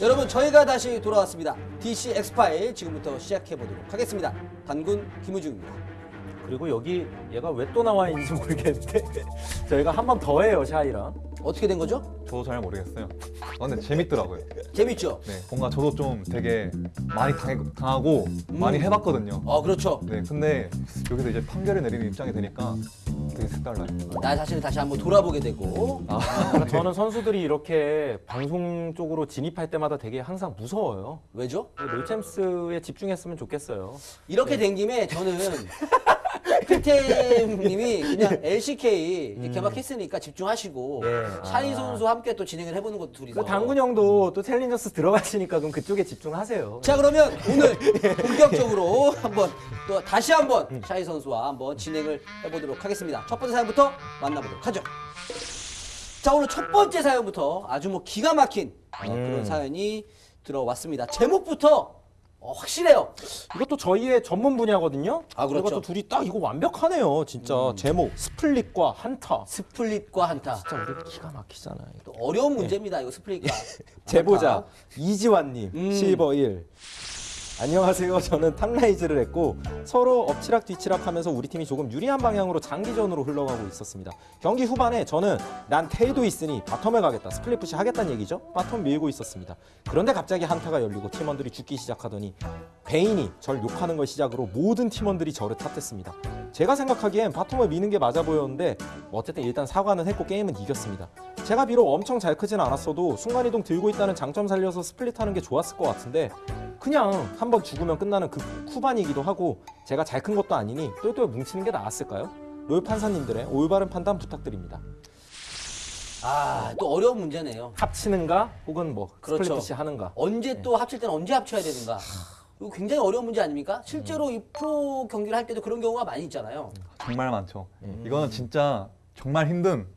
여러분 저희가 다시 돌아왔습니다. DC 엑스파일 지금부터 시작해 보도록 하겠습니다. 단군 김우중입니다. 그리고 여기 얘가 왜 또 나와 있는지 모르겠는데 저희가 한 번 더 해요 샤이랑 어떻게 된 거죠? 저도 잘 모르겠어요. 아, 근데 재밌더라고요. 재밌죠? 네, 뭔가 저도 좀 되게 많이 당해, 당하고 많이 해봤거든요. 어 그렇죠. 네, 근데 여기서 이제 판결을 내리는 입장이 되니까 되게 색달라요. 나 자신을 다시 한번 돌아보게 되고. 아, 그러니까 저는 선수들이 이렇게 방송 쪽으로 진입할 때마다 되게 항상 무서워요. 왜죠? 롤챔스에 집중했으면 좋겠어요. 이렇게 된 김에 저는 필템님이 그냥 LCK 이제 개막했으니까 집중하시고 예. 샤이 아. 선수와 함께 또 진행을 해보는 것도 둘이서 그 당군 형도 또 챌린저스 들어가시니까 그럼 그쪽에 집중하세요 자 그러면 오늘 본격적으로 한번 또 다시 한번 샤이 선수와 한번 진행을 해보도록 하겠습니다. 첫 번째 사연부터 만나보도록 하죠. 자 오늘 첫 번째 사연부터 아주 뭐 기가 막힌 어, 그런 사연이 들어왔습니다. 제목부터 어, 확실해요. 이것도 저희의 전문 분야거든요 아, 그렇죠. 또 둘이 딱 이거 완벽하네요 진짜 제목 split과 한타 split과 한타. 진짜 우리 기가 막히잖아요 또 어려운 문제입니다. 이거 split과 제보자. 이지환님 음. 실버 1 안녕하세요. 저는 top 라이즈를 했고 서로 엎치락 뒤치락 하면서 우리 팀이 조금 유리한 방향으로 장기전으로 흘러가고 있었습니다. 경기 후반에 저는 난 텔도 있으니 bottom에 가겠다 split push 하겠다는 얘기죠. bottom 밀고 있었습니다. 그런데 갑자기 한타가 열리고 팀원들이 죽기 시작하더니 베인이 절 욕하는 걸 시작으로 모든 팀원들이 저를 탓했습니다. 제가 생각하기엔 bottom을 미는 게 맞아 보였는데 뭐 어쨌든 일단 사과는 했고 게임은 이겼습니다. 제가 비록 엄청 잘 크진 않았어도 순간이동 들고 있다는 장점 살려서 split하는 게 좋았을 것 같은데 그냥 한 번 죽으면 끝나는 그 후반이기도 하고 제가 잘 큰 것도 아니니 똘똘 뭉치는 게 나았을까요? 롤 판사님들의 올바른 판단 부탁드립니다. 아, 또 어려운 문제네요. 합치는가 혹은 뭐 그렇죠. split push 하는가. 언제 또 합칠 때는 언제 합쳐야 되는가. 이거 굉장히 어려운 문제 아닙니까? 실제로 이 프로 경기를 할 때도 그런 경우가 많이 있잖아요. 정말 많죠. 이거는 진짜 정말 힘든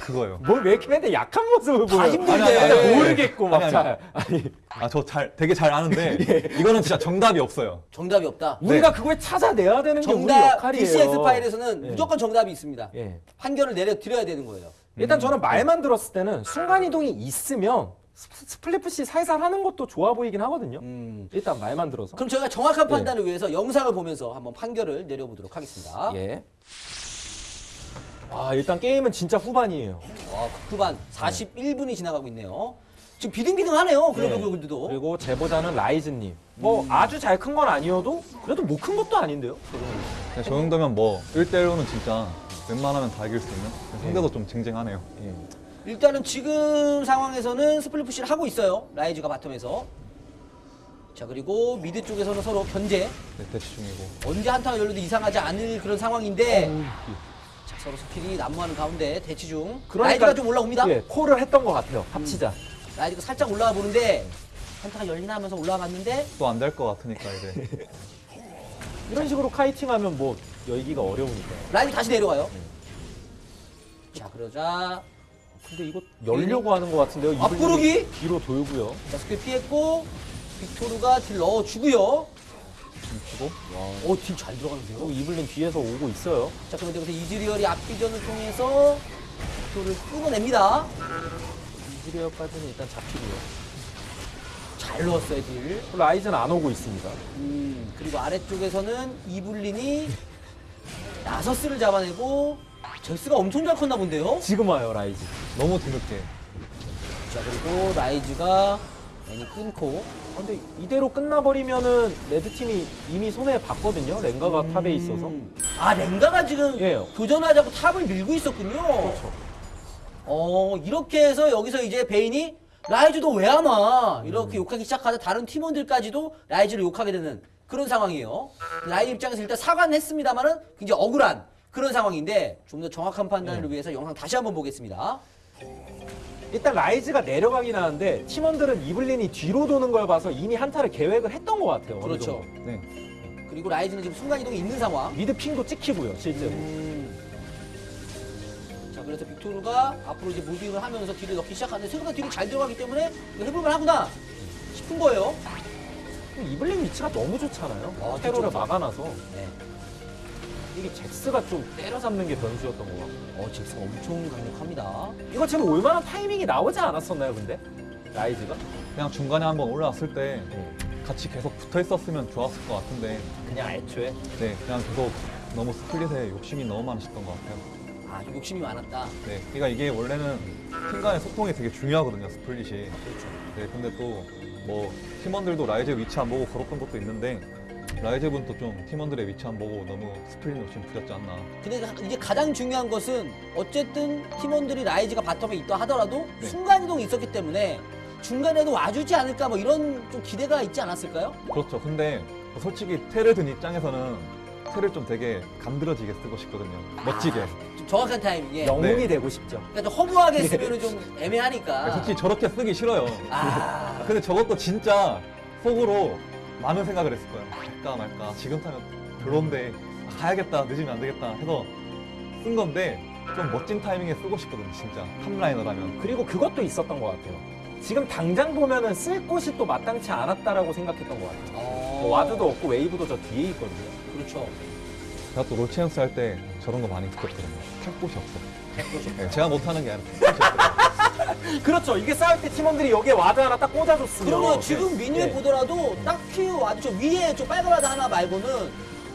그거예요. 뭘왜 이렇게 맨날 약한 모습을 보여? 힘들게. 아니, 아니, 아니, 모르겠고 막 아니, 아니. 잘. 아니, 아, 저 잘, 되게 잘 아는데 이거는 진짜 정답이 없어요. 정답이 없다. 우리가 그걸 찾아내야 되는 게 우리 정답 역할이에요. DCX 파일에서는 예. 무조건 정답이 있습니다. 예. 판결을 내려 드려야 되는 거예요. 일단 저는 말만 들었을 때는 순간 이동이 있으면 스- split push 살살 하는 것도 좋아 보이긴 하거든요. 음. 일단 말만 들어서. 그럼 저희가 정확한 판단을 위해서 영상을 보면서 한번 판결을 내려보도록 하겠습니다. 예. 아 일단 게임은 진짜 후반이에요. 와, 후반 41분이 지나가고 있네요. 지금 비등비등하네요. 글로벌 네. 골드도. 그리고 제보자는 라이즈님. 뭐 아주 잘 큰 건 아니어도 그래도 못 큰 것도 아닌데요. 근데 저 정도면 뭐 1대1로는 진짜 웬만하면 다 이길 수 있는 상대도 좀 쟁쟁하네요. 예. 일단은 지금 상황에서는 split push를 하고 있어요. 라이즈가 bottom에서. 자 그리고 mid 쪽에서는 서로 견제. 네, 대치 중이고. 언제 한타가 열려도 이상하지 않을 그런 상황인데 자 서로 스킬이 난무하는 가운데 대치 중. 라이즈가 좀 올라옵니다. 예, 콜을 했던 것 같아요. 합치자. 라이즈가 살짝 올라와 보는데 한타가 열리나 하면서 올라와 봤는데 또 안 될 것 같으니까 이제. 이런 식으로 kiting하면 뭐 열기가 어려우니까. 라이즈 다시 내려와요. 자 그러자 근데 이거 열려고 하는 것 같은데요. 앞구르기? 뒤로 돌고요. 자 스킬 피했고 빅토르가 딜 넣어주고요. 주고 오딜 잘 들어가는데요. 또 이블린 뒤에서 오고 있어요. 자 그런데 여기서 이즈리얼이 앞비전을 통해서 빅토르를 끊어냅니다. 이즈리얼까지는 일단 잡히고요. 잘 넣었어요 딜. 라이즈는 안 오고 있습니다. 음, 그리고 아래쪽에서는 이블린이 나서스를 잡아내고 제이스가 엄청 잘 컸나 본데요. 지금 와요 라이즈. 너무 뒤늦게. 자 그리고 라이즈가 애니 끊고 아, 근데 이대로 끝나버리면은 red 팀이 이미 손해 봤거든요. 렝가가 top에 있어서. 음. 아 렝가가 지금 예. 도전하자고 top을 밀고 있었군요. 그렇죠. 어 이렇게 해서 여기서 이제 베인이 라이즈도 왜 안 와? 이렇게 욕하기 시작하자 다른 팀원들까지도 라이즈를 욕하게 되는 그런 상황이에요. 라이즈 입장에서 일단 사과는 했습니다만은 굉장히 억울한 그런 상황인데 좀 더 정확한 판단을 위해서 영상 다시 한번 보겠습니다. 일단 라이즈가 내려가긴 하는데 팀원들은 이블린이 뒤로 도는 걸 봐서 이미 한타를 계획을 했던 것 같아요. 그렇죠. 네. 그리고 라이즈는 지금 순간이동이 있는 상황. mid ping도 찍히고요, 실제로. 음. 자 그래서 빅토르가 앞으로 이제 moving을 하면서 deal을 넣기 시작하는데 생각보다 deal이 잘 들어가기 때문에 해볼만 하구나 싶은 거예요. 이블린 위치가 너무 좋잖아요. 아, 테러를. 막아놔서 네. 이게 잭스가 좀 때려잡는 게 변수였던 것 같고. 어 잭스가 엄청 강력합니다. 이거 지금 올만한 타이밍이 나오지 않았었나요, 근데? 라이즈가? 그냥 중간에 한번 올라왔을 때 네. 같이 계속 붙어 있었으면 좋았을 것 같은데 그냥 애초에 네 그냥 계속 너무 split에 욕심이 너무 많으셨던 것 같아요. 아, 욕심이 많았다. 네, 그러니까 이게 원래는 팀 간의 소통이 되게 중요하거든요, split이. 그렇죠. 네, 근데 또 뭐 팀원들도 라이즈 위치 안 보고 걸었던 것도 있는데 라이즈 분도 좀 팀원들의 위치 안 보고 너무 split 욕심 부렸지 않나. 근데 가- 이제 가장 중요한 것은 어쨌든 팀원들이 라이즈가 bottom에 있다 하더라도 네. 순간이동이 있었기 때문에 중간에도 와주지 않을까 뭐 이런 좀 기대가 있지 않았을까요? 그렇죠. 근데 솔직히 테를 든 입장에서는 테를 좀 되게 간드러지게 쓰고 싶거든요. 멋지게. 좀 정확한 타이밍에. 영웅이 네. 되고 싶죠. 그러니까 좀 허무하게 쓰면 좀 애매하니까. 솔직히 저렇게 쓰기 싫어요. 아, 근데 저것도 진짜 속으로 많은 생각을 했을 거예요. 갈까 말까. 지금 타면 별론데 아, 가야겠다. 늦으면 안 되겠다. 해서 쓴 건데 좀 멋진 타이밍에 쓰고 싶거든요. 진짜 top laner라면. 그리고 그것도 있었던 것 같아요. 지금 당장 보면은 쓸 곳이 또 마땅치 않았다라고 생각했던 것 같아요. 어, 뭐 와드도 없고 wave도 저 뒤에 있거든요. 그렇죠. 제가 또 롤챔스 할 때 저런 거 많이 느꼈거든요. 탈 곳이 없어. 그렇죠. 네, 제가 못하는 게 아니라 탈 곳이 없어요. 그렇죠. 이게 싸울 때 팀원들이 여기에 ward 하나 딱 꽂아줬으면. 그러면 지금 minimap 네. 보더라도 딱히 ward 저 위에 저 빨간 ward 하나 말고는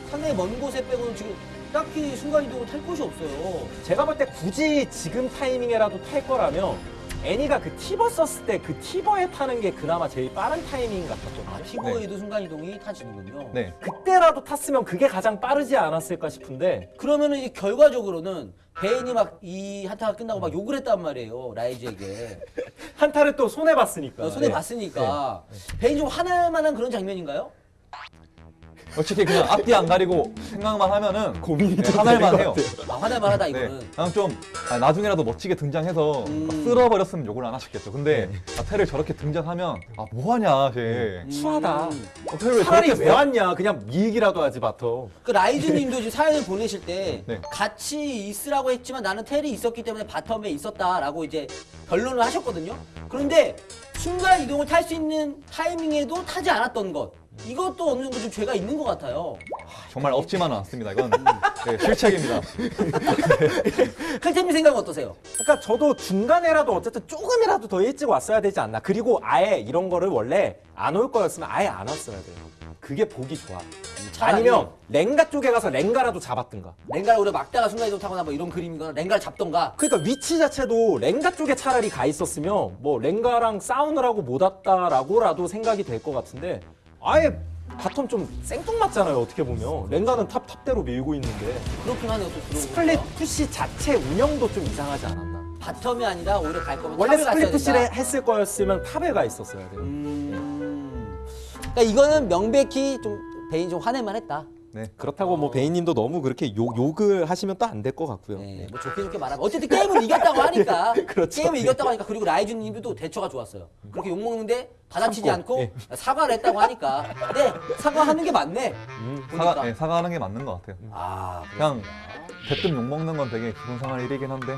상당히 먼 곳에 빼고는 지금 딱히 순간이동으로 탈 곳이 없어요. 제가 볼 때 굳이 지금 타이밍에라도 탈 거라면 애니가 그 티버 썼을 때 그 티버에 타는 게 그나마 제일 빠른 타이밍 같았거든요. 아, 티보에도 순간이동이 타지는군요. 네. 그때라도 탔으면 그게 가장 빠르지 않았을까 싶은데 그러면은 이 결과적으로는 베인이 막 이 한타가 끝나고 막 욕을 했단 말이에요 라이즈에게 한타를 또 손해 봤으니까. 어, 손해 네. 봤으니까 베인 좀 화날 만한 그런 장면인가요? 솔직히 그냥 앞뒤 안 가리고 생각만 하면은 고민이 네, 좀 화날만 되는 해요. 것 같아요. 아, 화날 만 하다 네. 이거는 그냥 좀 아, 나중에라도 멋지게 등장해서 음. 막 쓸어버렸으면 욕을 안 하셨겠죠. 근데 아, 테를 저렇게 등장하면 아 뭐하냐 쟤. 추하다. 음. 어, 테를 왜 차라리 저렇게 왜 써? 왔냐? 그냥 미익이라도 하지 마터. 그 라이즈님도 지금 사연을 보내실 때 네. 같이 있으라고 했지만 나는 텔이 있었기 때문에 바텀에 있었다라고 이제 변론을 하셨거든요. 그런데 순간 이동을 탈 수 있는 타이밍에도 타지 않았던 것 이것도 어느 정도 좀 죄가 있는 것 같아요. 정말 없지만은 않습니다. 이건 네, 실책입니다. 칼템님 생각은 어떠세요? 그러니까 저도 중간에라도 어쨌든 조금이라도 더 일찍 왔어야 되지 않나. 그리고 아예 이런 거를 원래 안 올 거였으면 아예 안 왔어야 돼요. 그게 보기 좋아. 차라리 아니면 랭가 쪽에 가서 랭가라도 잡았든가. 랭가를 오래 막다가 순간이동 타거나 뭐 이런 그림이거나 랭가를 잡던가 그러니까 위치 자체도 랭가 쪽에 차라리 가 있었으면 뭐 랭가랑 싸우느라고 못 왔다라고라도 생각이 될 것 같은데 아예 bottom 좀 생뚱맞잖아요 어떻게 보면 렝가는 top top대로 밀고 있는데 그렇긴 하네요. 또 들어보니까. split push 자체 운영도 좀 이상하지 않았나 bottom이 아니라 오히려 갈 거면 원래 갔어야 split push를 된다. 했을 거였으면 top에 가 있었어야 돼요 음. 그러니까 이거는 명백히 좀 베인 좀 화낼만 했다. 네. 그렇다고 뭐 베인님도 너무 그렇게 욕, 욕을 하시면 또 안 될 것 같고요 네, 뭐 좋게 좋게 말하면 어쨌든 게임을 이겼다고 하니까 그렇죠. 게임을 이겼다고 하니까 그리고 라이즈님도 대처가 좋았어요. 그렇게 욕 먹는데 받아치지 참고, 않고 예. 사과를 했다고 하니까 네 사과하는 게 맞네. 음. 보니까 사과, 네, 사과하는 게 맞는 것 같아요. 아 그냥. 대뜸 욕 먹는 건 되게 기분 상할 일이긴 한데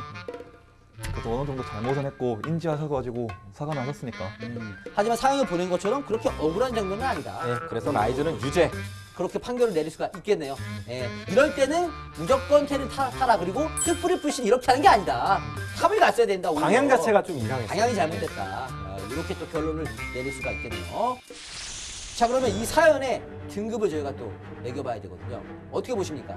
그래도 어느 정도 잘못은 했고 인지하셔가지고 사과는 하셨으니까 음. 하지만 사연을 보낸 것처럼 그렇게 억울한 장면은 아니다. 네, 그래서 라이즈는 유죄 그렇게 판결을 내릴 수가 있겠네요. 예. 이럴 때는 무조건 타, 타라 그리고 split push 이렇게 하는 게 아니다. top을 갔어야 된다. 오히려. 방향 자체가 좀 이상했어요 방향이 잘못됐다. 어, 이렇게 또 결론을 내릴 수가 있겠네요. 자 그러면 이 사연의 등급을 저희가 또 매겨봐야 되거든요. 어떻게 보십니까?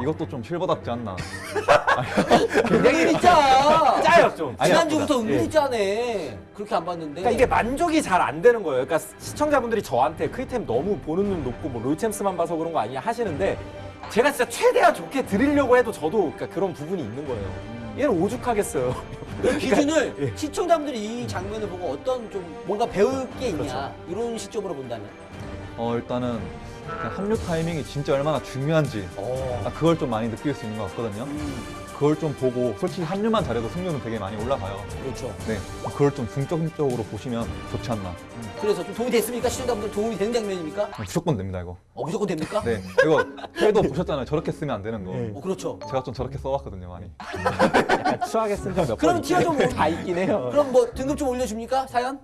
이것도 좀 실버답지 않나. 굉장히 짜. 짜요 좀 지난주부터 예. 은근히 짜네. 그렇게 안 봤는데. 그러니까 이게 만족이 잘 안 되는 거예요. 그러니까 시청자분들이 저한테 크리템 너무 보는 눈 높고 뭐 롤챔스만 봐서 그런 거 아니냐 하시는데 제가 진짜 최대한 좋게 드리려고 해도 저도 그러니까 그런 부분이 있는 거예요. 얘는 오죽하겠어요. 그 기준을 예. 시청자분들이 이 장면을 보고 어떤 좀 뭔가 배울 게 있냐 그렇죠. 이런 시점으로 본다면. 어 일단은 합류 타이밍이 진짜 얼마나 중요한지 어. 아, 그걸 좀 많이 느낄 수 있는 것 같거든요. 음, 그걸 좀 보고 솔직히 합류만 잘해도 승률은 되게 많이 올라가요. 그렇죠. 네, 그걸 좀 중점적으로 보시면 좋지 않나. 그래서 좀 도움이 됐습니까? 시청자분들 도움이 되는 장면입니까? 무조건 됩니다 이거. 어 무조건 됩니까? 네, 이거 헬도 보셨잖아요. 저렇게 쓰면 안 되는 거. 네. 어 그렇죠. 제가 좀 저렇게 써왔거든요 많이. 약간 추하게 쓴 적몇 그럼 번 티어 좀 있긴- 다 있긴 해요. 그럼 뭐 등급 좀 올려줍니까? 사연?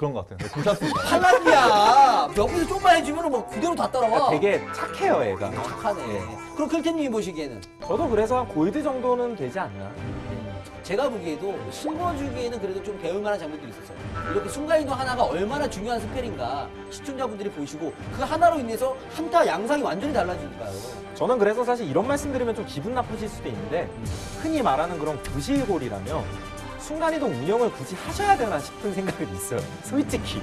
그런 것 같아요. 네, 괜찮습니다. 탈락이야. 옆에서 좀만 해주면 뭐 그대로 다 따라와. 되게 착해요, 얘가. 착하네. 그럼 클템님이 보시기에는 저도 그래서 한 골드 정도는 되지 않나. 제가 보기에도 심어주기에는 그래도 좀 배울 만한 장면들이 있었어요. 이렇게 순간이동 하나가 얼마나 중요한 스펠인가 시청자분들이 보시고 그 하나로 인해서 한타 양상이 완전히 달라지니까요. 저는 그래서 사실 이런 말씀드리면 좀 기분 나쁘실 수도 있는데 흔히 말하는 그런 브실골이라면 순간이동 운영을 굳이 하셔야 되나 싶은 생각이 있어요. 솔직히.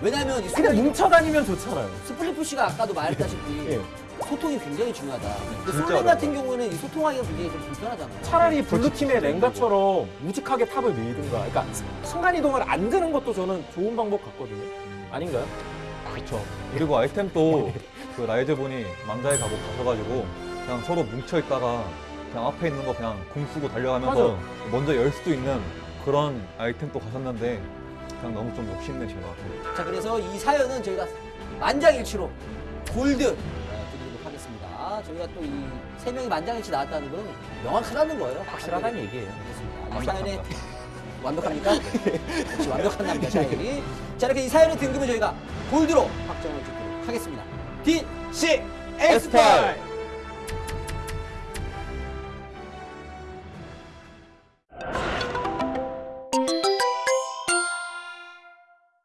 왜냐하면 이 그냥 뭉쳐다니면 좋잖아요. split push가 아까도 말했다시피 예. 소통이 굉장히 중요하다. 근데 솔랭 같은. 경우에는 이 소통하기가 굉장히 좀 불편하잖아요. 차라리 blue팀의 렝가처럼 우직하게 top을 밀든가. 그러니까 순간이동을 안 드는 것도 저는 좋은 방법 같거든요. 아닌가요? 그렇죠. 그리고 아이템도 그 라이즈분이 만자의 가고 가셔가지고 그냥 서로 뭉쳐 있다가 그냥 앞에 있는 거 그냥 공 쓰고 달려가면서 맞아. 먼저 열 수도 있는 그런 아이템도 가셨는데 그냥 너무 좀 욕심내신 것 같아요. 자 그래서 이 사연은 저희가 만장일치로 골드 어, 드리도록 하겠습니다. 저희가 또 이 세 명이 만장일치 나왔다는 건 명확하다는 거예요. 확실하다는 얘기예요. 이 사연에. 완벽합니까? 역시 완벽한 남자 샤이니. 자 이렇게 이 사연의 등급을 저희가 골드로 확정을 짓도록 하겠습니다. D C 엑스팔